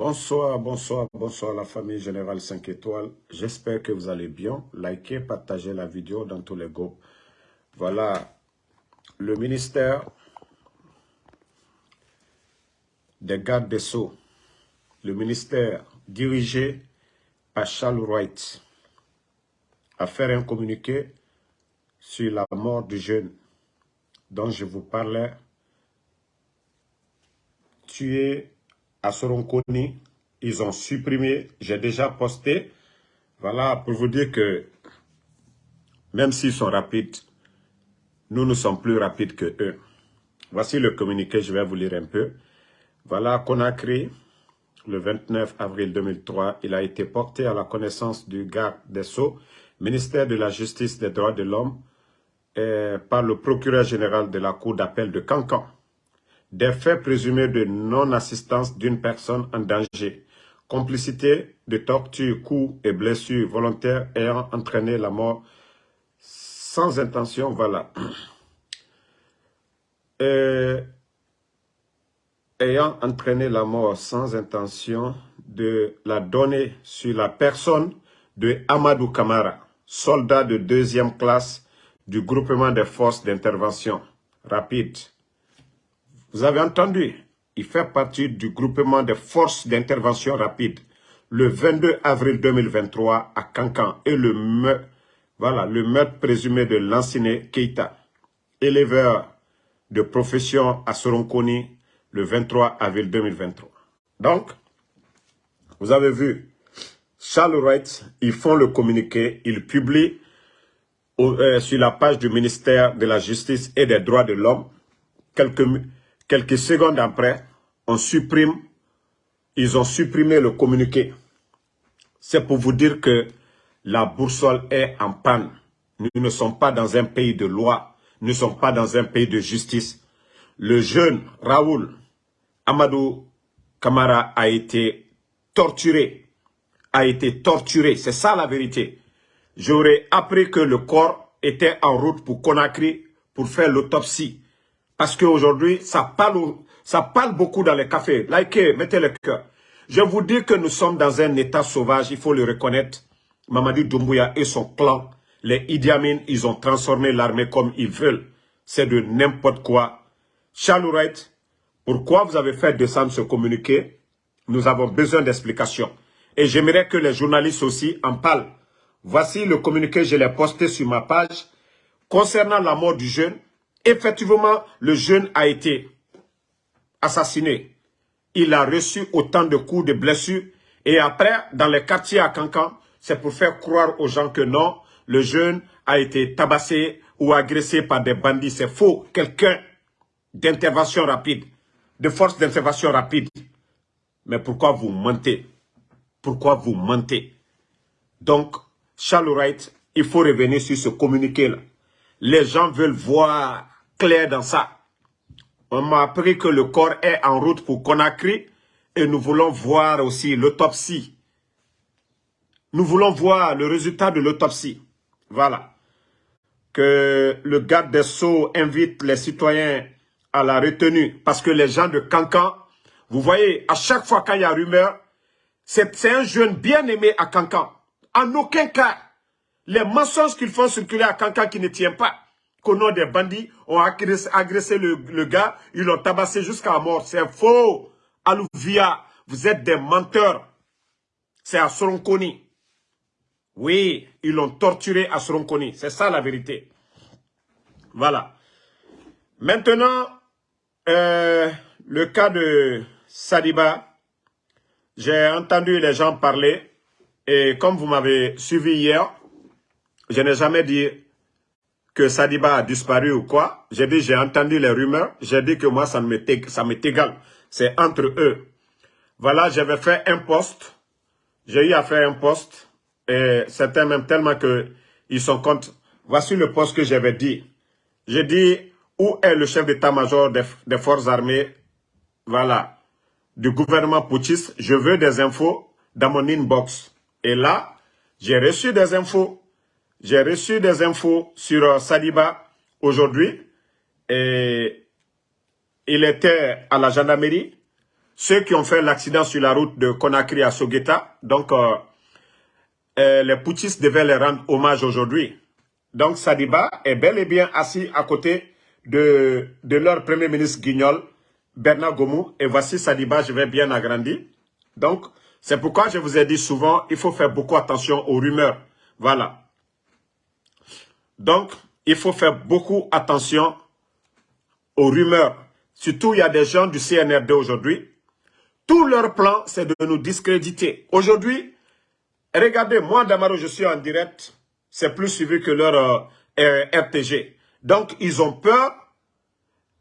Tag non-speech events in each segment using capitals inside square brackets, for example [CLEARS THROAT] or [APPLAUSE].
Bonsoir, bonsoir, bonsoir la famille Générale 5 étoiles. J'espère que vous allez bien. Likez, partagez la vidéo dans tous les groupes. Voilà, le ministère des gardes des Sceaux, le ministère dirigé par Charles Wright, a fait un communiqué sur la mort du jeune dont je vous parlais, tué à Soronconi, ils ont supprimé, j'ai déjà posté, voilà, pour vous dire que même s'ils sont rapides, nous, nous sommes plus rapides que eux. Voici le communiqué, je vais vous lire un peu. Voilà, Conakry, le 29 avril 2003, il a été porté à la connaissance du garde des Sceaux, ministère de la Justice des droits de l'homme, par le procureur général de la Cour d'appel de Cancan des faits présumés de non-assistance d'une personne en danger, complicité de torture, coups et blessures volontaires ayant entraîné la mort sans intention, voilà. [CLEARS THROAT] ayant entraîné la mort sans intention de la donner sur la personne de Amadou Kamara, soldat de deuxième classe du groupement des forces d'intervention. Rapide vous avez entendu, il fait partie du groupement des forces d'intervention rapide le 22 avril 2023 à Cancan et le meurtre, voilà, le présumé de l'ancienne Keita, éleveur de profession à Soronconi le 23 avril 2023. Donc, vous avez vu, Charles Wright, ils font le communiqué, ils publient euh, sur la page du ministère de la Justice et des Droits de l'Homme quelques Quelques secondes après, on supprime, ils ont supprimé le communiqué. C'est pour vous dire que la boussole est en panne. Nous ne sommes pas dans un pays de loi. Nous ne sommes pas dans un pays de justice. Le jeune Raoul Amadou Kamara a été torturé. A été torturé. C'est ça la vérité. J'aurais appris que le corps était en route pour Conakry pour faire l'autopsie. Parce qu'aujourd'hui, ça parle, ça parle beaucoup dans les cafés. Likez, mettez le cœur. Je vous dis que nous sommes dans un état sauvage, il faut le reconnaître. Mamadou Doumbouya et son clan, les Idi ils ont transformé l'armée comme ils veulent. C'est de n'importe quoi. Charles pourquoi vous avez fait descendre ce communiqué? Nous avons besoin d'explications. Et j'aimerais que les journalistes aussi en parlent. Voici le communiqué, je l'ai posté sur ma page. Concernant la mort du jeune, Effectivement, le jeune a été assassiné. Il a reçu autant de coups, de blessures. Et après, dans les quartiers à Cancan, c'est pour faire croire aux gens que non, le jeune a été tabassé ou agressé par des bandits. C'est faux. Quelqu'un d'intervention rapide, de force d'intervention rapide. Mais pourquoi vous mentez? Pourquoi vous mentez? Donc, Charles Wright, il faut revenir sur ce communiqué-là. Les gens veulent voir clair dans ça. On m'a appris que le corps est en route pour Conakry et nous voulons voir aussi l'autopsie. Nous voulons voir le résultat de l'autopsie. Voilà. Que le garde des Sceaux invite les citoyens à la retenue parce que les gens de Cancan, vous voyez, à chaque fois qu'il y a rumeur, c'est un jeune bien aimé à Cancan. En aucun cas, les mensonges qu'ils font circuler à Cancan qui ne tient pas qu'au des bandits, ont agressé, le, gars, ils l'ont tabassé jusqu'à mort. C'est faux. Alouvia, vous êtes des menteurs. C'est à Soronconi. Oui, ils l'ont torturé à Soronconi. C'est ça la vérité. Voilà. Maintenant, euh, le cas de Sadiba, j'ai entendu les gens parler et comme vous m'avez suivi hier, je n'ai jamais dit que Sadiba a disparu ou quoi. J'ai dit, j'ai entendu les rumeurs. J'ai dit que moi, ça m'est égal. C'est entre eux. Voilà, j'avais fait un poste. J'ai eu à faire un poste. Et c'était même tellement que ils sont contre. Voici le poste que j'avais dit. J'ai dit, où est le chef d'état-major des, des, forces armées? Voilà. Du gouvernement putschiste. Je veux des infos dans mon inbox. Et là, j'ai reçu des infos. J'ai reçu des infos sur euh, Saliba aujourd'hui. Et il était à la gendarmerie. ceux qui ont fait l'accident sur la route de Conakry à Sogueta. Donc, euh, euh, les poutistes devaient les rendre hommage aujourd'hui. Donc, Sadiba est bel et bien assis à côté de, de leur premier ministre Guignol, Bernard Gomou. Et voici Sadiba, je vais bien agrandir. Donc, c'est pourquoi je vous ai dit souvent, il faut faire beaucoup attention aux rumeurs. Voilà. Donc, il faut faire beaucoup attention aux rumeurs. Surtout, il y a des gens du CNRD aujourd'hui. Tout leur plan, c'est de nous discréditer. Aujourd'hui, regardez, moi, Damaro, je suis en direct. C'est plus suivi que leur euh, RTG. Donc, ils ont peur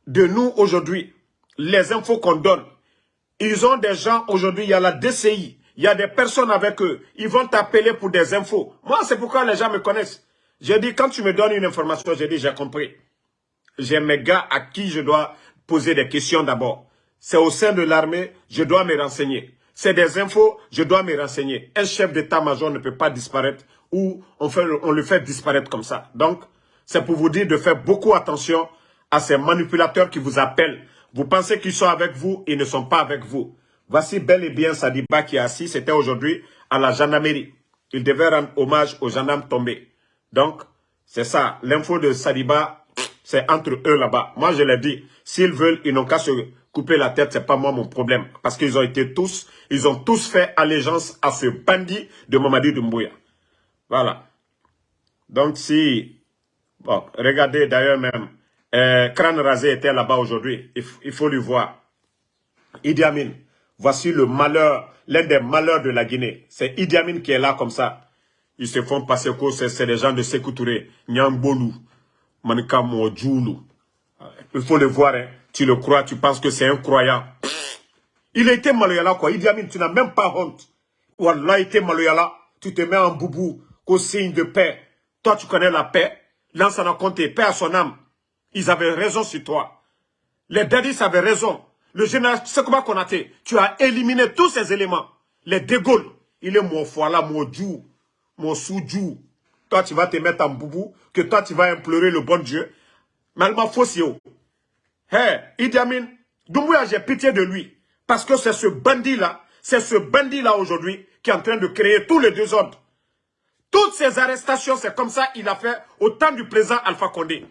de nous aujourd'hui. Les infos qu'on donne. Ils ont des gens aujourd'hui, il y a la DCI. Il y a des personnes avec eux. Ils vont t'appeler pour des infos. Moi, c'est pourquoi les gens me connaissent. J'ai dit, quand tu me donnes une information, j'ai dit, j'ai compris. J'ai mes gars à qui je dois poser des questions d'abord. C'est au sein de l'armée, je dois me renseigner. C'est des infos, je dois me renseigner. Un chef d'état-major ne peut pas disparaître ou on, le fait disparaître comme ça. Donc, c'est pour vous dire de faire beaucoup attention à ces manipulateurs qui vous appellent. Vous pensez qu'ils sont avec vous, ils ne sont pas avec vous. Voici bel et bien Sadiba qui est assis, c'était aujourd'hui à la gendarmerie. Il devait rendre hommage aux gendarmes tombés. Donc, c'est ça. L'info de Sadiba, c'est entre eux là-bas. Moi, je l'ai dit. S'ils veulent, ils n'ont qu'à se couper la tête. C'est pas moi mon problème. Parce qu'ils ont été tous, ils ont tous fait allégeance à ce bandit de Mamadi Doumbouya. Voilà. Donc, si... Bon, regardez d'ailleurs même. Euh, Crâne Rasé était là-bas aujourd'hui. Il, faut lui voir. Idi Amin. Voici le malheur, l'un des malheurs de la Guinée. C'est Idi Amin qui est là comme ça. Ils se font passer que c'est des gens de Sékou Touré, Nyambolu, Manika Il faut le voir, hein. tu le crois, tu penses que c'est un croyant. Il a été maloyala quoi, Idi Amin, tu n'as même pas honte. Wallah, il été maloyala, tu te mets en boubou, qu'au signe de paix. Toi, tu connais la paix. Lance en compté, paix à son âme. Ils avaient raison sur toi. Les dadis avaient raison. Le général Sekouba Konaté, tu as éliminé tous ces éléments. Les dégaules, il est mon foie mon djou, mon soudjou. Toi, tu vas te mettre en boubou, que toi, tu vas implorer le bon Dieu. Malma Fossio. Hé, hey, Idi Amin, Doumbouya, j'ai pitié de lui? Parce que c'est ce bandit-là, c'est ce bandit-là aujourd'hui qui est en train de créer tous les désordres. Toutes ces arrestations, c'est comme ça qu'il a fait au temps du président Alpha Condé.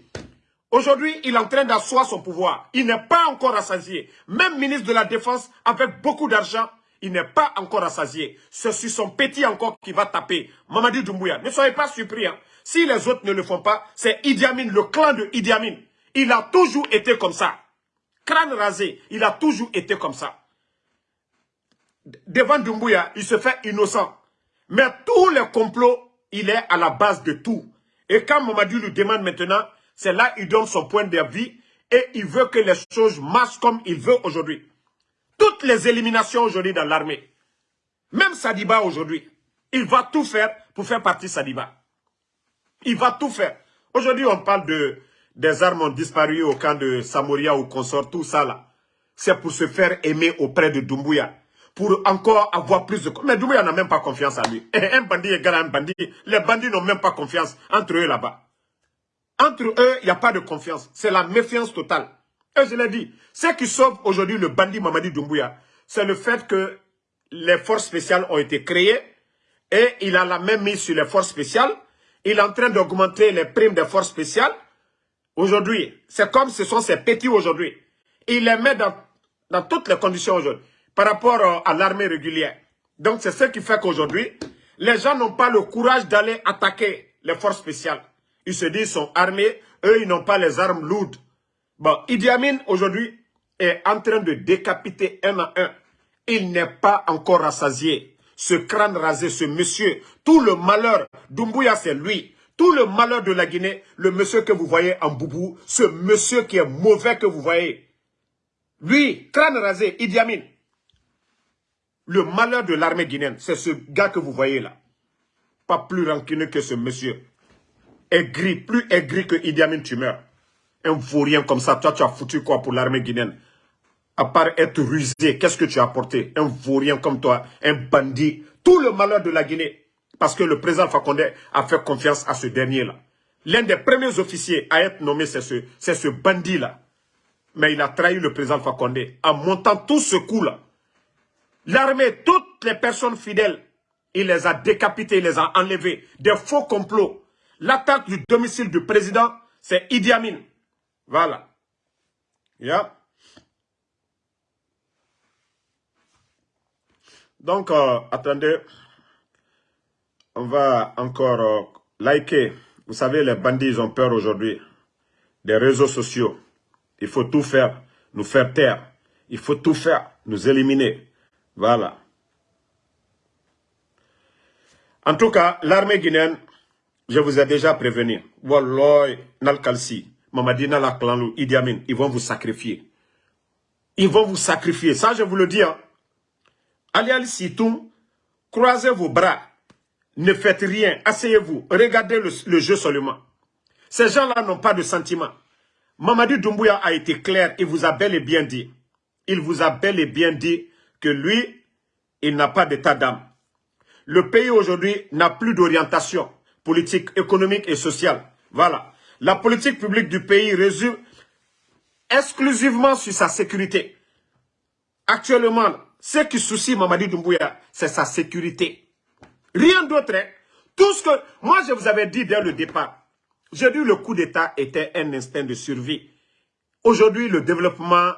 Aujourd'hui, il est en train d'asseoir son pouvoir. Il n'est pas encore rassasié. Même ministre de la Défense, avec beaucoup d'argent, il n'est pas encore rassasié. C'est sur son petit encore qui va taper. Mamadi Doumbouya, ne soyez pas surpris. Hein. Si les autres ne le font pas, c'est Idi Amin, le clan de Idi Amin. Il a toujours été comme ça. Crâne rasé, il a toujours été comme ça. Devant Doumbouya, il se fait innocent. Mais tous les complots, il est à la base de tout. Et quand Mamadi lui demande maintenant, c'est là qu'il donne son point de vue et il veut que les choses marchent comme il veut aujourd'hui. Toutes les éliminations aujourd'hui dans l'armée, même Sadiba aujourd'hui, il va tout faire pour faire partie Sadiba. Il va tout faire. Aujourd'hui, on parle de des armes ont disparu au camp de Samoria ou consort, tout ça là. C'est pour se faire aimer auprès de Doumbouya. Pour encore avoir plus de... Mais Doumbouya n'a même pas confiance en lui. Un bandit égal à un bandit. Les bandits n'ont même pas confiance entre eux là-bas. Entre eux, il n'y a pas de confiance. C'est la méfiance totale. Je l'ai dit, ce qui sauve aujourd'hui le bandit Mamadi Doumbouya, c'est le fait que les forces spéciales ont été créées et il a la même mise sur les forces spéciales. Il est en train d'augmenter les primes des forces spéciales. Aujourd'hui, c'est comme ce sont ces petits aujourd'hui. Il les met dans, dans toutes les conditions aujourd'hui par rapport euh, à l'armée régulière. Donc c'est ce qui fait qu'aujourd'hui, les gens n'ont pas le courage d'aller attaquer les forces spéciales. Ils se disent, sont armés. Eux, ils n'ont pas les armes lourdes. Bon, Idi Amin, aujourd'hui, est en train de décapiter un à un. Il n'est pas encore rassasié. Ce crâne rasé, ce monsieur, tout le malheur, Doumbouya, c'est lui. Tout le malheur de la Guinée, le monsieur que vous voyez en boubou, ce monsieur qui est mauvais que vous voyez. Lui, crâne rasé, Idi Amin. Le malheur de l'armée guinéenne, c'est ce gars que vous voyez là. Pas plus rancuneux que ce monsieur aigri, plus aigri que Idi Amin, tu meurs. Un vaurien comme ça, toi, tu as foutu quoi pour l'armée guinéenne? À part être rusé, qu'est-ce que tu as apporté? Un vaurien comme toi, un bandit, tout le malheur de la Guinée. Parce que le président Fakonde a fait confiance à ce dernier-là. L'un des premiers officiers à être nommé, c'est ce, ce bandit-là. Mais il a trahi le président Fakonde en montant tout ce coup-là. L'armée, toutes les personnes fidèles, il les a décapités, il les a enlevés. Des faux complots. L'attaque du domicile du président, c'est Idi Amin. Voilà. Yeah. Donc, euh, attendez. On va encore euh, liker. Vous savez, les bandits, ont peur aujourd'hui. Des réseaux sociaux. Il faut tout faire, nous faire taire. Il faut tout faire, nous éliminer. Voilà. En tout cas, l'armée guinéenne, je vous ai déjà prévenu. Wallah, Nalkalsi, Mamadi Nalaklanlou, Idi Amin, ils vont vous sacrifier. Ils vont vous sacrifier. Ça, je vous le dis. Hein. Allez al Sitoum, croisez vos bras. Ne faites rien. Asseyez-vous. Regardez le, le, jeu seulement. Ces gens-là n'ont pas de sentiments. Mamadi Doumbouya a été clair. Il vous a bel et bien dit. Il vous a bel et bien dit que lui, il n'a pas d'état d'âme. Le pays aujourd'hui n'a plus d'orientation politique, économique et sociale. Voilà. La politique publique du pays résume exclusivement sur sa sécurité. Actuellement, ce qui soucie Mamadi Doumbouya, c'est sa sécurité. Rien d'autre. Hein. Tout ce que... Moi, je vous avais dit dès le départ. J'ai dit le coup d'État était un instinct de survie. Aujourd'hui, le développement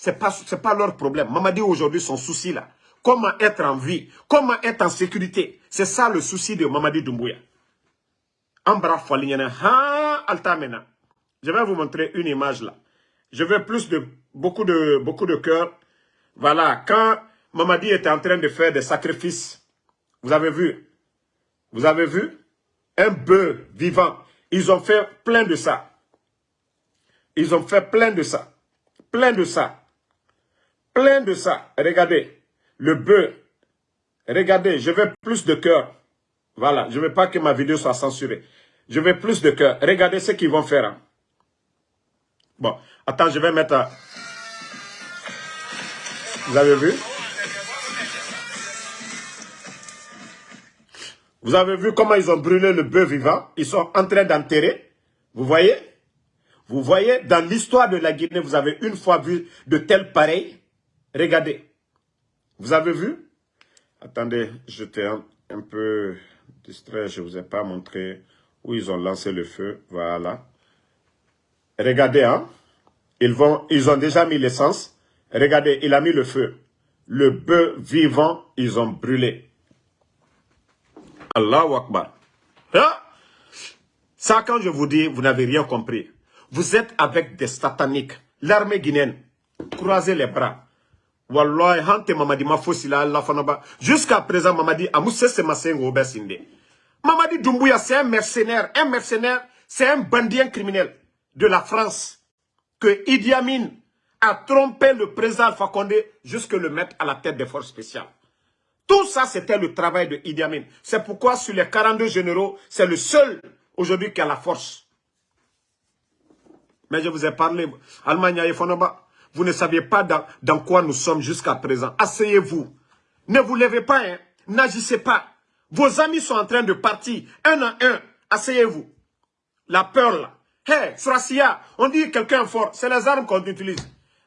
ce n'est pas, leur problème. Mamadi aujourd'hui, son souci là, comment être en vie, comment être en sécurité? C'est ça le souci de Mamadi Doumbouya. Je vais vous montrer une image là. Je veux plus de, beaucoup de, beaucoup de cœur. Voilà, quand Mamadi était en train de faire des sacrifices, vous avez vu, vous avez vu, un bœuf vivant. Ils ont fait plein de ça. Ils ont fait plein de ça. Plein de ça plein de ça. Regardez, le bœuf. Regardez, je veux plus de cœur. Voilà, je ne veux pas que ma vidéo soit censurée. Je veux plus de cœur. Regardez ce qu'ils vont faire. Hein. Bon, attends, je vais mettre... Vous avez vu? Vous avez vu comment ils ont brûlé le bœuf vivant? Ils sont en train d'enterrer. Vous voyez? Vous voyez, dans l'histoire de la Guinée, vous avez une fois vu de tels pareils? Regardez. Vous avez vu? Attendez, j'étais un, un, peu distrait. Je ne vous ai pas montré où ils ont lancé le feu. Voilà. Regardez, hein. Ils, vont, ils ont déjà mis l'essence. Regardez, il a mis le feu. Le bœuf vivant, ils ont brûlé. Allahu Akbar. Hein? Ça, quand je vous dis, vous n'avez rien compris. Vous êtes avec des sataniques. L'armée guinéenne, croisez les bras. Wallahi, hante mamadi ma la fanaba. Jusqu'à présent, mamadi, amousse se masengo obesinde. Mamadi Doumbouya, c'est un mercenaire. Un mercenaire, c'est un bandit criminel de la France. Que Idi Amin a trompé le président Alpha Condé jusque le mettre à la tête des forces spéciales. Tout ça, c'était le travail de Idi Amin. C'est pourquoi sur les 42 généraux, c'est le seul aujourd'hui qui a la force. Mais je vous ai parlé, Allemagne et Fonoba, vous ne saviez pas dans, quoi nous sommes jusqu'à présent. Asseyez-vous. Ne vous levez pas, hein. n'agissez pas. Vos amis sont en train de partir, un à un. Asseyez-vous. La peur là. Hé, hey, on dit quelqu'un fort, c'est les armes qu'on utilise.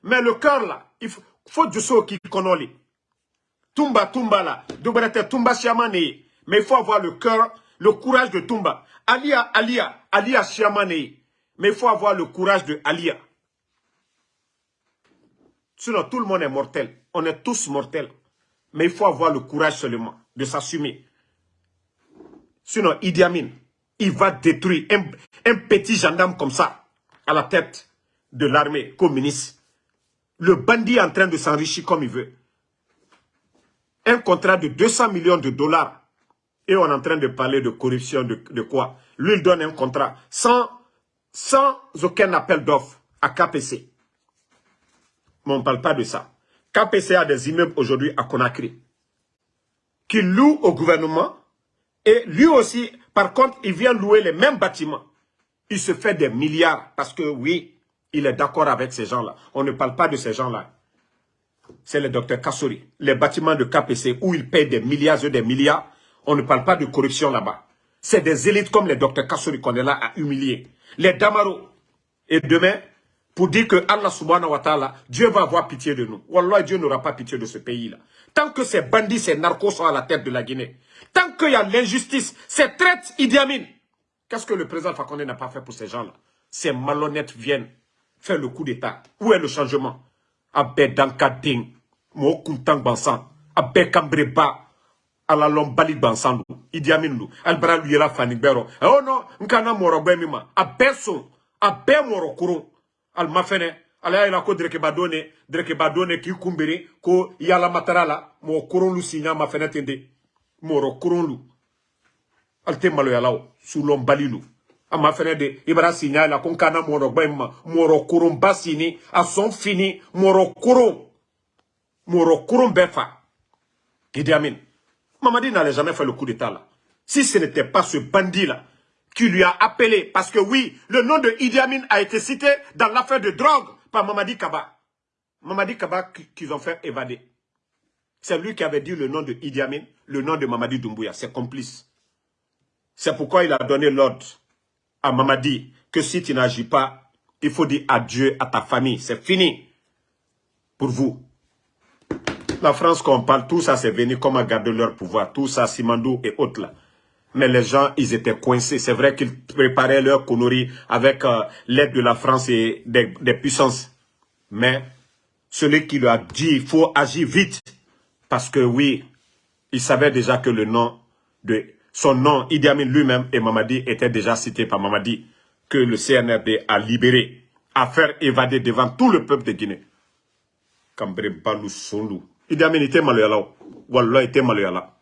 Mais le cœur là, il faut, du saut qui connaît. Tumba, Tumba là, Tumba Chiamane. Mais il faut avoir le cœur, le courage de Tumba. Alia, Alia, Alia Chiamane. Mais il faut avoir le courage de Alia. Sinon, tout le monde est mortel. On est tous mortels. Mais il faut avoir le courage seulement de s'assumer. Sinon, Idi Amin, il va détruire un, petit gendarme comme ça à la tête de l'armée communiste. Le bandit est en train de s'enrichir comme il veut. Un contrat de 200 millions de dollars. Et on est en train de parler de corruption, de, quoi? Lui, il donne un contrat sans, sans aucun appel d'offres à KPC. Mais on ne parle pas de ça. KPC a des immeubles aujourd'hui à Conakry qui louent au gouvernement et lui aussi, par contre, il vient louer les mêmes bâtiments. Il se fait des milliards parce que oui, il est d'accord avec ces gens-là. On ne parle pas de ces gens-là. C'est le docteur Kassori. Les bâtiments de KPC où il paye des milliards et des milliards, on ne parle pas de corruption là-bas. C'est des élites comme les docteurs Kassori qu'on est là à humilier. Les Damaro. Et demain, pour dire que Allah subhanahu wa ta'ala, Dieu va avoir pitié de nous. Wallah, Dieu n'aura pas pitié de ce pays-là. Tant que ces bandits, ces narcos sont à la tête de la Guinée, tant qu'il y a l'injustice, ces traites Idi Amin, qu'est-ce que le président Fakonde n'a pas fait pour ces gens-là? Ces malhonnêtes viennent faire le coup d'État. Où est le changement? Abé Dankading, Mo Kuntang Bansan, Abé Kambreba, ala lɔn bali gbansan do idi amin do alibara lu yɛrɛ fani bɛɛ rɔ ɛ o nɔ alima fɛnɛ ala y'a ko derekeba ne derekeba ne k'i ko yala matara la mɔgɔ kurun lu si ɲama fɛnɛ ten de. Mɔrɔ kurun lu ali tɛ maloyala o sulɔn bali lu a ma fɛnɛ de i bara la ko n kana mɔrɔ gbɛ min ma. A sɔn fini mɔrɔ kurun mɔrɔ kurun bɛɛ fa. Idi amin. N'allait jamais faire le coup d'état là. Si ce n'était pas ce bandit-là qui lui a appelé, parce que oui, le nom de Idi Amin a été cité dans l'affaire de drogue par Mamadi Kaba. Mamadi Kaba qu'ils ont fait évader. C'est lui qui avait dit le nom de Idi Amin, le nom de Mamadi Doumbouya, c'est complice. C'est pourquoi il a donné l'ordre à Mamadi que si tu n'agis pas, il faut dire adieu à ta famille. C'est fini pour vous. La France, quand on parle, tout ça, c'est venu comme à garder leur pouvoir. Tout ça, Simandou et autres là. Mais les gens, ils étaient coincés. C'est vrai qu'ils préparaient leur conneries avec euh, l'aide de la France et des, puissances. Mais celui qui lui a dit, il faut agir vite. Parce que oui, il savait déjà que le nom de son nom, Idi Amin lui-même et Mamadi étaient déjà cités par Mamadi, que le CNRD a libéré, a fait évader devant tout le peuple de Guinée. Cambré Balou Sondou. Idi Amin était maloyala Wallah était maloyala.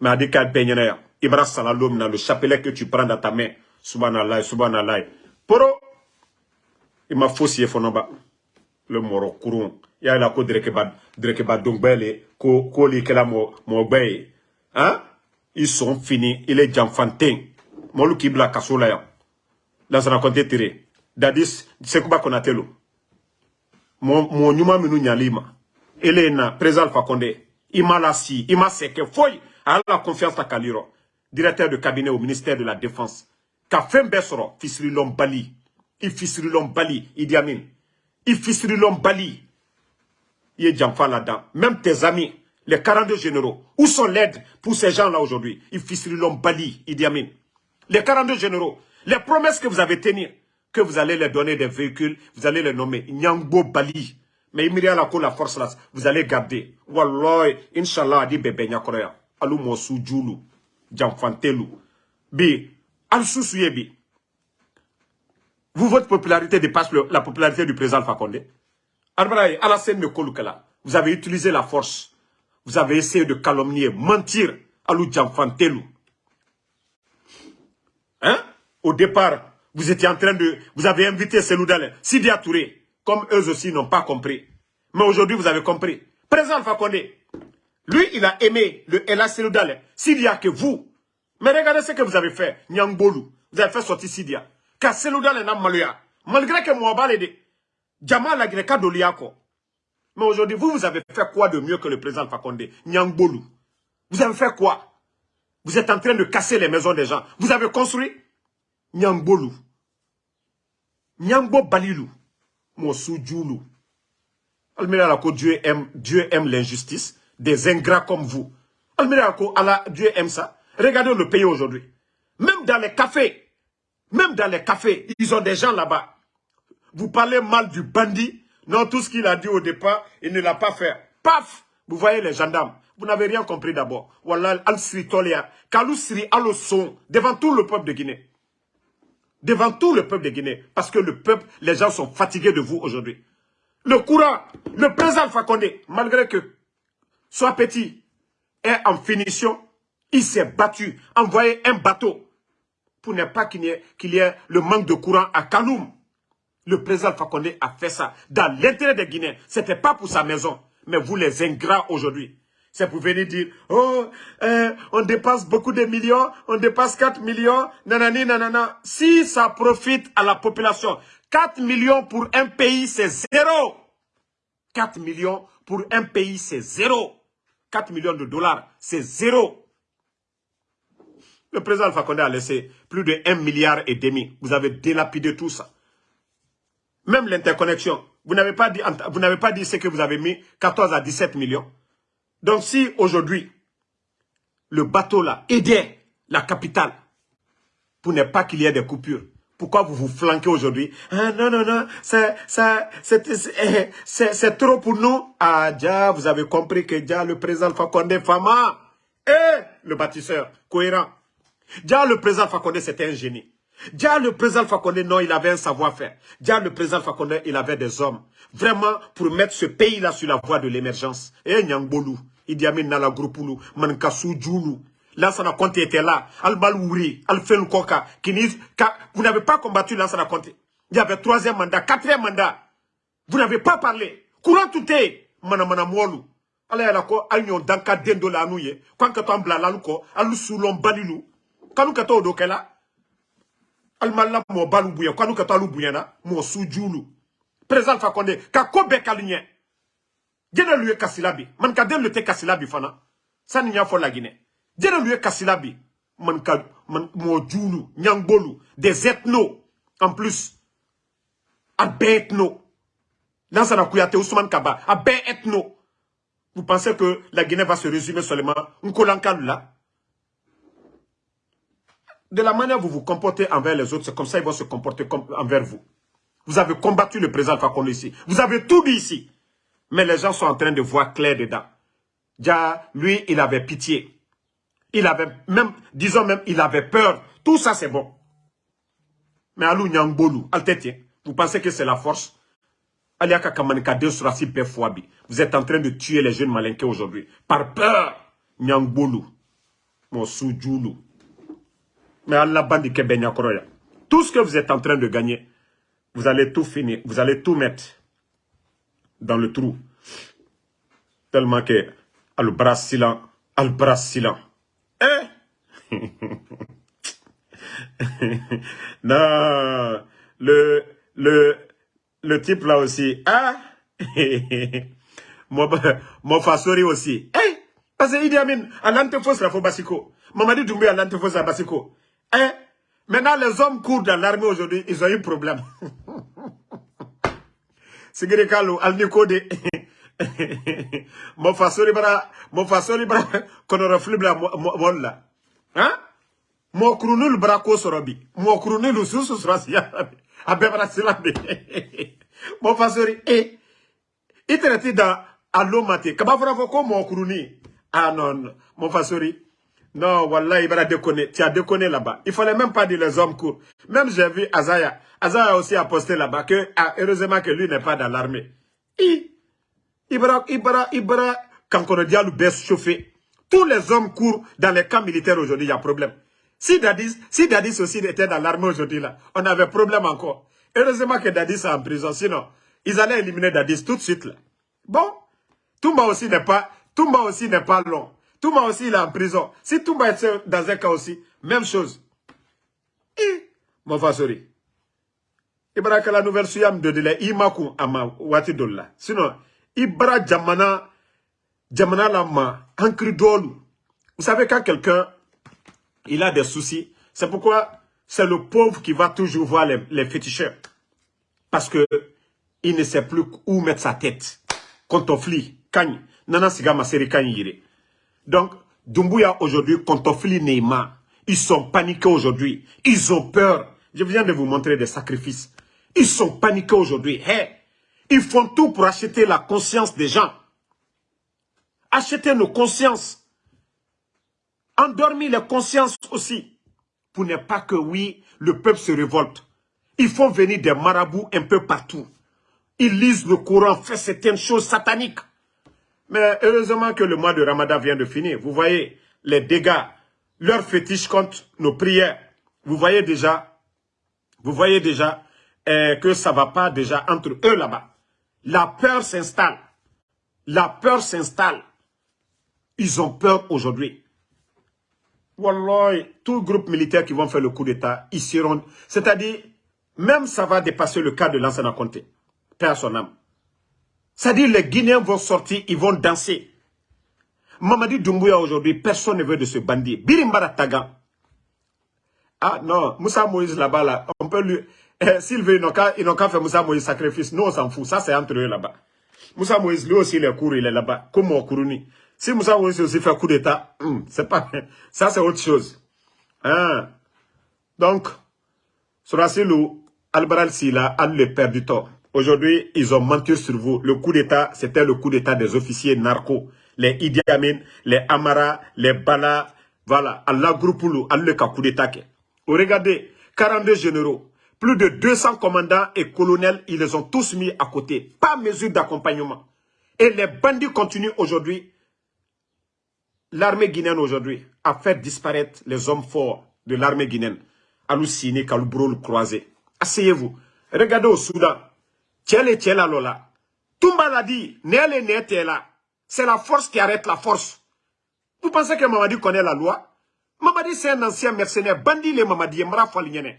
Mais a dit qu'à ya. Ibra salalom le chapelet que tu prends dans ta main. Subhanallah, subhanallah. Poro, il m'a faussé fonoba. Le moro kurun. Ya la ko dreke ba dreke ba dongbele ko ko li kela mo mo Hein? Ils sont finis, il est janfantin. Molu kibla kasola ya. Dans un raconté tiré. Dadis, c'est quoi qu'on a telo. Mon mon nyuma minu nyalima. Elena, président Condé, il m'a lassi, il m'a foy, à la confiance à Kaliro, directeur de cabinet au ministère de la Défense. Qu'a fait Bessoro, Fisri Lombali, il Fisri Lombali, Idi Amin, Djamfa là-dedans. Même tes amis, les 42 généraux, où sont l'aide pour ces gens-là aujourd'hui? Fisri Lombali, Idi Amin. Les 42 généraux, les promesses que vous avez tenues, que vous allez leur donner des véhicules, vous allez les nommer Nyangbo Bali, mais il la la force là, vous allez garder. Wallah, Inch'Allah, dit bébé nyakoya. Alou mosu djoulou. Djamfantelu. Bi, al bi. Vous, votre popularité dépasse la popularité du président Fakonde. Alassane. Vous avez utilisé la force. Vous avez essayé de calomnier, mentir. Alou Djamfantelu. Hein? Au départ, vous étiez en train de... Vous avez invité Seloudale, Sidi Touré comme eux aussi n'ont pas compris. Mais aujourd'hui, vous avez compris. Président Condé, lui, il a aimé le Ela Seloudale. S'il que vous. Mais regardez ce que vous avez fait, Nyangbolou. Vous avez fait sortir Sidia. Car Seloudale n'a maluya. Malgré que Mouabal de Djamal a d'Oliako. Mais aujourd'hui, vous, vous avez fait quoi de mieux que le président Alpha Condé? Nyangbolou. Vous avez fait quoi? Vous êtes en train de casser les maisons des gens. Vous avez construit Nyangbolou. Nyangbo Balilou. Mosu Djoulou. Dieu aime, Dieu aime l'injustice des ingrats comme vous. Allah, Dieu aime ça. Regardez le pays aujourd'hui. Même dans les cafés, même dans les cafés, ils ont des gens là-bas. Vous parlez mal du bandit. Non, tout ce qu'il a dit au départ, il ne l'a pas fait. Paf Vous voyez les gendarmes. Vous n'avez rien compris d'abord. Wallah, al-Sri Tolia, Sri al-Son, devant tout le peuple de Guinée devant tout le peuple de Guinée. Parce que le peuple, les gens sont fatigués de vous aujourd'hui. Le courant, le président Fakonde, malgré que soit petit, est en finition, il s'est battu, envoyé un bateau pour ne pas qu'il y, ait le manque de courant à Kaloum. Le président Fakonde a fait ça dans l'intérêt des Guinéens. Ce n'était pas pour sa maison. Mais vous les ingrats aujourd'hui, c'est pour venir dire, oh, euh, on dépasse beaucoup de millions, on dépasse 4 millions, nanani, nanana. Si ça profite à la population, 4 millions pour un pays, c'est zéro. 4 millions pour un pays, c'est zéro. 4 millions de dollars, c'est zéro. Le président Alpha Condé a laissé plus de 1 milliard et demi. Vous avez délapidé tout ça. Même l'interconnexion. Vous n'avez pas, dit, vous pas dit ce que vous avez mis, 14 à 17 millions. Donc si aujourd'hui, le bateau là aidait la capitale pour ne pas qu'il y ait des coupures, pourquoi vous vous flanquez aujourd'hui ah, Non, non, non, c'est trop pour nous. Ah, déjà, vous avez compris que déjà le président Fakonde Fama et le bâtisseur, cohérent. Déjà, le président Fakonde, c'était un génie. Déjà, le président Fakonde, non, il avait un savoir-faire. Déjà, le président Fakonde, il avait des hommes. Vraiment, pour mettre ce pays-là sur la voie de l'émergence. Et eh, Nyangbolou, Idi Amin Nala Mankassou Djoulou, Lansana Conte était là. Al-Balouri, Al-Fel Koka, Vous n'avez pas combattu Lansana Conte. Il y avait troisième mandat, quatrième mandat. Vous n'avez pas parlé. Courant tout est. Mana mana mwolu. Ala yala ko al nyon danka dendo la anouye. Quand que bla la luko, al soulon balilu. Kanu kato odo kela. Al mala mo balu buya. Kanu kato alu buyana. Mo soujulu. Président Fakonde. Kako bekalunye. Djena luye kasilabi. Man ka den le te kasilabi fana. Ça n'y a la Guinée. Dieu lui kasilabi man ka man nyangbolu des ethnos en plus a ethno Lansana Kouyaté Ousmane Kaba a ethno vous pensez que la Guinée va se résumer seulement là de la manière dont vous vous comportez envers les autres, c'est comme ça qu'ils vont se comporter envers vous. Vous avez combattu le président Fakonde ici. Vous avez tout dit ici. Mais les gens sont en train de voir clair dedans. Déjà, lui, il avait pitié. Il avait même, disons même, il avait peur. Tout ça, c'est bon. Mais Alou Nyangbolou, vous pensez que c'est la force? Vous êtes en train de tuer les jeunes malinqués aujourd'hui. Par peur. Nyangbolou. Mon soudjoulou. Mais Allah bandi Tout ce que vous êtes en train de gagner, vous allez tout finir. Vous allez tout mettre dans le trou. Tellement que al-bras silent, al-bras silent. Hein? [LAUGHS] non, le, le, le type là aussi, hein? [LAUGHS] mon, mon fasori aussi. Hein? Parce que Idi Amin, à l'antefos la Basiko. Mamadi Doumbé à l'antefos à Basiko. Hein? Maintenant, les hommes courent dans l'armée aujourd'hui, ils ont eu problème. [LAUGHS] Sigiri Kalu, al Nikode. Mo fasori bara mo fasori bara [LAUGHS] kono refli bla molla hein? Mo krunul bara ko sorobi mo krunul susu srasi abe bara silambe [LAUGHS] mo fasori e itreti da alomate kaba fara ko mo kruni ah non mo fasori non wallahi bara déconner tu as déconné là-bas il fallait même pas dire les hommes courts même j'ai vu Azaya. Azaya aussi a posté là-bas que ah, heureusement que lui n'est pas dans l'armée Ibra, Ibra, Ibra, Kankono Dialou baisse chauffé. Tous les hommes courent dans les camps militaires aujourd'hui, il y a problème. Si Dadis, si Dadis aussi était dans l'armée aujourd'hui, là, on avait problème encore. Heureusement que Dadis est en prison, sinon, ils allaient éliminer Dadis tout de suite, là. Bon, Toumba aussi n'est pas, Toumba aussi n'est pas long. Toumba aussi, il est en prison. Si Toumba est dans un cas aussi, même chose. Et, mon fasori. Ibra la nouvelle suyam de délai, imaku ama wati dolla. Sinon, Ibra Jamana, Jamana Lama, Vous savez, quand quelqu'un, il a des soucis, c'est pourquoi c'est le pauvre qui va toujours voir les, les féticheurs. Parce que il ne sait plus où mettre sa tête. Quand on nana siga maseri Donc, Dumbuya aujourd'hui, quand on ils sont paniqués aujourd'hui. Ils ont peur. Je viens de vous montrer des sacrifices. Ils sont paniqués aujourd'hui. Ils font tout pour acheter la conscience des gens. Acheter nos consciences. Endormir les consciences aussi. Pour ne pas que, oui, le peuple se révolte. Ils font venir des marabouts un peu partout. Ils lisent le Coran, font certaines choses sataniques. Mais heureusement que le mois de Ramadan vient de finir. Vous voyez les dégâts, leurs fétiches contre nos prières. Vous voyez déjà, vous voyez déjà eh, que ça ne va pas déjà entre eux là-bas. La peur s'installe. La peur s'installe. Ils ont peur aujourd'hui. Wallah, tout groupe militaire qui vont faire le coup d'État, ils seront... C'est-à-dire, même ça va dépasser le cas de l'ancien Conté. Père son âme. C'est-à-dire, les Guinéens vont sortir, ils vont danser. Mamadi Doumbouya aujourd'hui, personne ne veut de ce bandit. Birimbara Taga. Ah non, Moussa Moïse là-bas, là, on peut lui... S'ils veulent, ils n'ont qu'à faire Moussa Moïse sacrifice. Nous, on s'en fout. Ça, c'est entre eux là-bas. Moussa Moïse, lui aussi, il est couru, il est là-bas. Comme au Kourouni. Si Moussa Moïse aussi fait coup d'État, hmm, c'est pas... [LAUGHS] Ça, c'est autre chose. Hein? Donc, Sorasilou, Albaral Sila, a le père du tort. Aujourd'hui, ils ont menti sur vous. Le coup d'État, c'était le coup d'État des officiers narcos. Les Idi les Amara, les Bala, voilà, Allah Groupoulou, Allah coup d'État. Regardez, 42 généraux, plus de 200 commandants et colonels, ils les ont tous mis à côté. Pas mesure d'accompagnement. Et les bandits continuent aujourd'hui, l'armée guinéenne aujourd'hui, à faire disparaître les hommes forts de l'armée guinéenne. Aloussine, Kaloubro, le croisé. Asseyez-vous. Regardez au Soudan. Tchèle Tchèle Lola. Toumba l'a dit, Néle là. C'est la force qui arrête la force. Vous pensez que Mamadi connaît la loi? Mamadi, c'est un ancien mercenaire. Bandit, les Mamadi, Mra Falignene.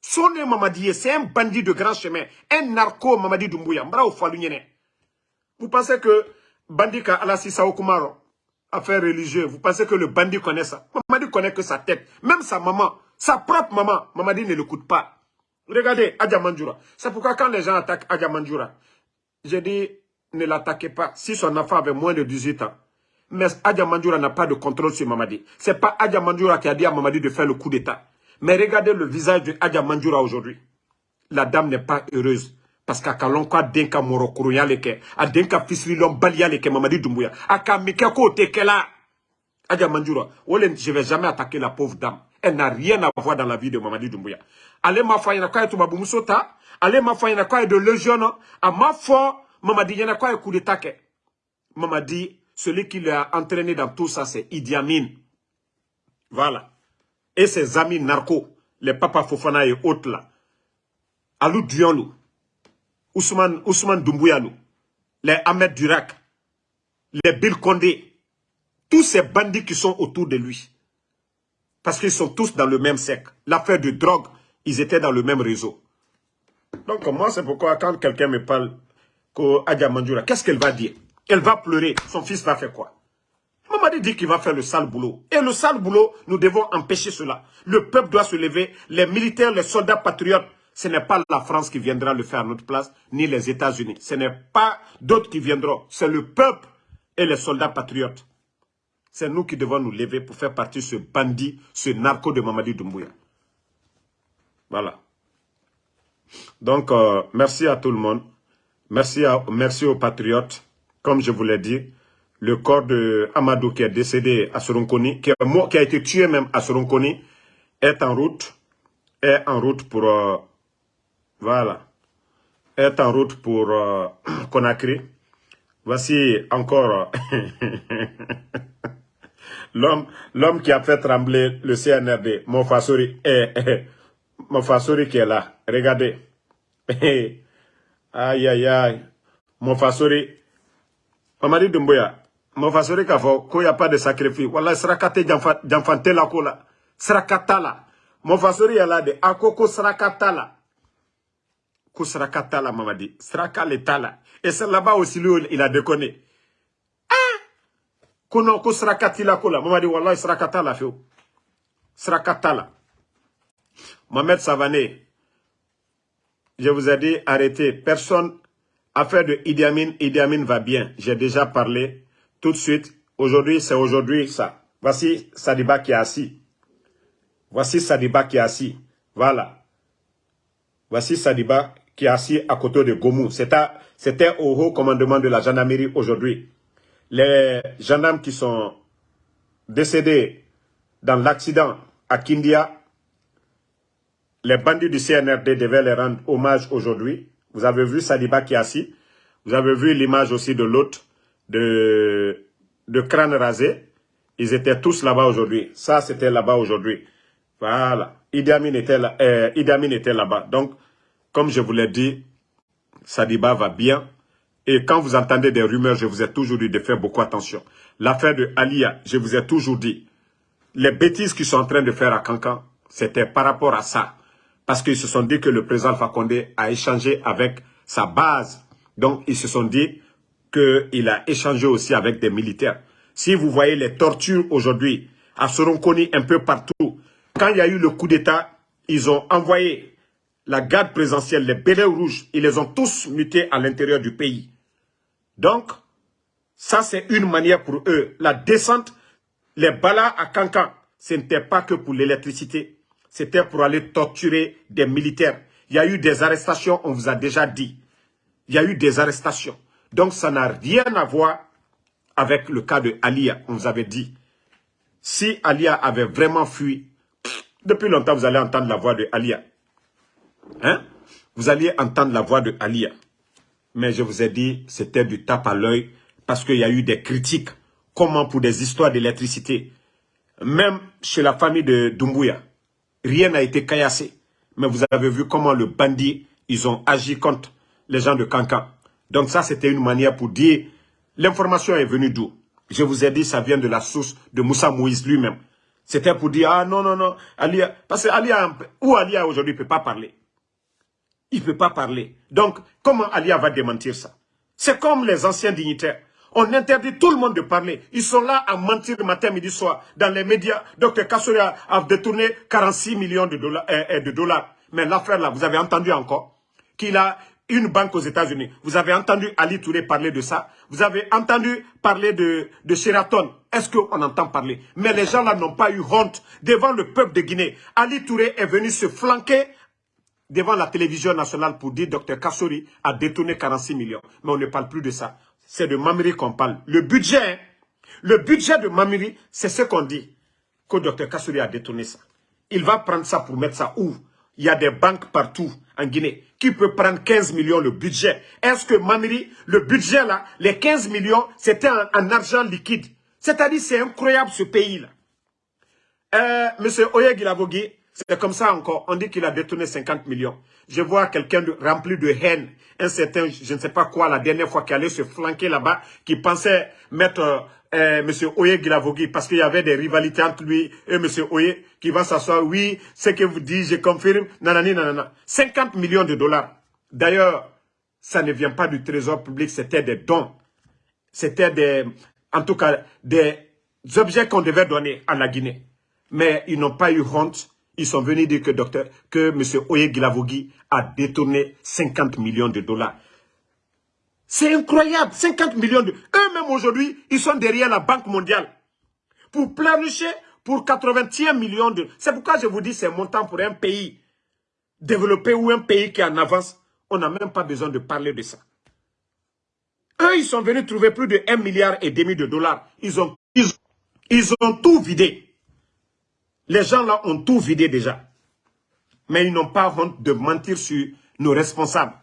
Sonne Mamadi, c'est un bandit de grand chemin. Un narco Mamadi Doumbouya. Mra Falignene. Vous pensez que bandit Alassi Sao Kumaro, affaire religieuse, vous pensez que le bandit connaît ça? Mamadi connaît que sa tête. Même sa maman, sa propre maman, Mamadi ne l'écoute pas. Regardez Adja. C'est pourquoi quand les gens attaquent Adja Mandjoura, j'ai dit, ne l'attaquez pas. Si son enfant avait moins de 18 ans, mais Adja n'a pas de contrôle sur Mamadi. Ce n'est pas Adja Mandjoura qui a dit à Mamadi de faire le coup d'État. Mais regardez le visage de Adja Mandjoura aujourd'hui. La dame n'est pas heureuse. Parce qu'à Kalonka denka moro leke, a denka fisrilon balia leke Mamadi Doumbouya, a kamike ko tekela. Adja Mandjoura, je ne vais jamais attaquer la pauvre dame. Elle n'a rien à voir dans la vie de Mamadi Doumbouya. Allez ma foi, il y a quoi de Musota, allez ma foi, il y a quoi de Légion, à ma foi, Mamadi, il y a quoi de coup d'État. Mamadi, celui qui l'a entraîné dans tout ça, c'est Idi Amin. Voilà. Et ses amis narcos, les Papa Fofana et autres là. Alou Dionlou, Ousmane, Ousmane Doumbouyanou, les Ahmed Durak, les Bill Condé, tous ces bandits qui sont autour de lui. Parce qu'ils sont tous dans le même cercle. L'affaire de drogue, ils étaient dans le même réseau. Donc moi, c'est pourquoi quand quelqu'un me parle qu'Adja Mandjoura, qu'est-ce qu'elle va dire? Elle va pleurer. Son fils va faire quoi? Mamadi dit qu'il va faire le sale boulot. Et le sale boulot, nous devons empêcher cela. Le peuple doit se lever. Les militaires, les soldats patriotes, ce n'est pas la France qui viendra le faire à notre place, ni les États-Unis. Ce n'est pas d'autres qui viendront. C'est le peuple et les soldats patriotes. C'est nous qui devons nous lever pour faire partie de ce bandit, ce narco de Mamadi Doumbouya. Voilà. Donc, euh, merci à tout le monde. Merci, merci aux patriotes comme je vous l'ai dit, le corps de Amadou qui est décédé à Soronkoni, qui, a été tué même à Soronkoni, est en route, est en route pour, euh, voilà, est en route pour euh, [CLEARS THROAT] Conakry. Voici encore [LAUGHS] l'homme l'homme qui a fait trembler le CNRD, Mofasori, eh, eh, Mofasori qui est là. Regardez. [LAUGHS] aïe, aïe, aïe. Mofasori, Mamadi Dumbuya, mon fasori k'a fɔ ko pas de sacrifice wala saraka tɛ janfa tɛ la ko la saraka t'a la de a ko ko saraka t'a la ko saraka la le et c'est là-bas aussi lui il a déconné. Ah ko non ko la Mamadi wallahi saraka t'a la fiyewu Mohamed Savané je vous ai dit arrêtez. Personne Affaire de Idi Amin va bien. J'ai déjà parlé tout de suite. Aujourd'hui, c'est aujourd'hui ça. Voici Sadiba qui est assis. Voici Sadiba qui est assis. Voilà. Voici Sadiba qui est assis à côté de Gomou. C'était au haut commandement de la gendarmerie aujourd'hui. Les gendarmes qui sont décédés dans l'accident à Kindia, les bandits du CNRD devaient les rendre hommage aujourd'hui. Vous avez vu Sadiba qui est assis. Vous avez vu l'image aussi de l'autre, de, de crâne rasé. Ils étaient tous là-bas aujourd'hui. Ça, c'était là-bas aujourd'hui. Voilà. Idi Amin était là, euh, était là-bas. Donc, comme je vous l'ai dit, Sadiba va bien. Et quand vous entendez des rumeurs, je vous ai toujours dit de faire beaucoup attention. L'affaire de Alia, je vous ai toujours dit, les bêtises qu'ils sont en train de faire à Cancan, c'était par rapport à ça. Parce qu'ils se sont dit que le président Fakonde a échangé avec sa base. Donc, ils se sont dit qu'il a échangé aussi avec des militaires. Si vous voyez les tortures aujourd'hui à Soronkoni un peu partout, quand il y a eu le coup d'État, ils ont envoyé la garde présidentielle, les bérets rouges, ils les ont tous mutés à l'intérieur du pays. Donc, ça c'est une manière pour eux. La descente, les balas à Cancan, ce n'était pas que pour l'électricité. C'était pour aller torturer des militaires. Il y a eu des arrestations, on vous a déjà dit. Il y a eu des arrestations. Donc ça n'a rien à voir avec le cas de Alia, on vous avait dit. Si Alia avait vraiment fui, depuis longtemps vous allez entendre la voix de Alia. Hein? Vous alliez entendre la voix de Alia. Mais je vous ai dit, c'était du tape à l'œil parce qu'il y a eu des critiques. Comment pour des histoires d'électricité, même chez la famille de Dumbuya, rien n'a été caillassé. Mais vous avez vu comment le bandit, ils ont agi contre les gens de Kankan. Donc ça, c'était une manière pour dire, l'information est venue d'où? Je vous ai dit, ça vient de la source de Moussa Moïse lui-même. C'était pour dire, ah non, non, non, Alia, parce que Alia, où Alia aujourd'hui ne peut pas parler Il ne peut pas parler. Donc, comment Alia va démentir ça? C'est comme les anciens dignitaires. On interdit tout le monde de parler. Ils sont là à mentir matin, midi, soir. Dans les médias, Dr Kassouri a, détourné 46 millions de dollars. Euh, euh, de dollars. Mais l'affaire là, vous avez entendu encore? Qu'il a une banque aux États-Unis. Vous avez entendu Ali Touré parler de ça. Vous avez entendu parler de, de Sheraton. Est-ce qu'on entend parler? Mais les gens là n'ont pas eu honte devant le peuple de Guinée. Ali Touré est venu se flanquer devant la télévision nationale pour dire Dr Kassouri a détourné 46 millions. Mais on ne parle plus de ça c'est de Mamiri qu'on parle. Le budget, le budget de Mamiri, c'est ce qu'on dit. Que Dr Kassouri a détourné ça. Il va prendre ça pour mettre ça où? Il y a des banques partout en Guinée. Qui peut prendre 15 millions le budget Est-ce que Mamiri, le budget là, les 15 millions, c'était en, argent liquide? C'est-à-dire, c'est incroyable ce pays-là. Euh, Monsieur Oyegilavogi, c'est comme ça encore. On dit qu'il a détourné 50 millions. Je vois quelqu'un rempli de haine. Un certain, je ne sais pas quoi, la dernière fois qu'il allait se flanquer là-bas, qui pensait mettre euh, M. Oye Gilavogui parce qu'il y avait des rivalités entre lui et M. Oye qui va s'asseoir. Oui, ce que vous dites, je confirme. Nanani, nanana. 50 millions de dollars. D'ailleurs, ça ne vient pas du trésor public, c'était des dons. C'était des, en tout cas, des objets qu'on devait donner à la Guinée. Mais ils n'ont pas eu honte ils sont venus dire que, docteur, que M. Oye Gilavogui a détourné 50 millions de dollars. C'est incroyable, 50 millions de... Eux-mêmes aujourd'hui, ils sont derrière la Banque mondiale. Pour planifier pour 81 millions de... C'est pourquoi je vous dis, c'est montant pour un pays développé ou un pays qui est en avance. On n'a même pas besoin de parler de ça. Eux, ils sont venus trouver plus de 1 milliard et demi de dollars. Ils ont, ils ont tout vidé. Les gens là ont tout vidé déjà. Mais ils n'ont pas honte de mentir sur nos responsables.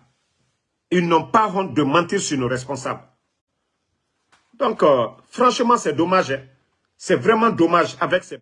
Ils n'ont pas honte de mentir sur nos responsables. Donc, euh, franchement, c'est dommage. Hein. C'est vraiment dommage avec ces...